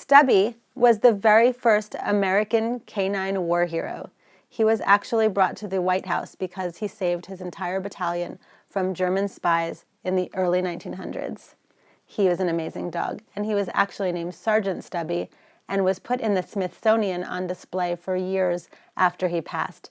Stubby was the very first American canine war hero. He was actually brought to the White House because he saved his entire battalion from German spies in the early 1900s. He was an amazing dog, and he was actually named Sergeant Stubby and was put in the Smithsonian on display for years after he passed.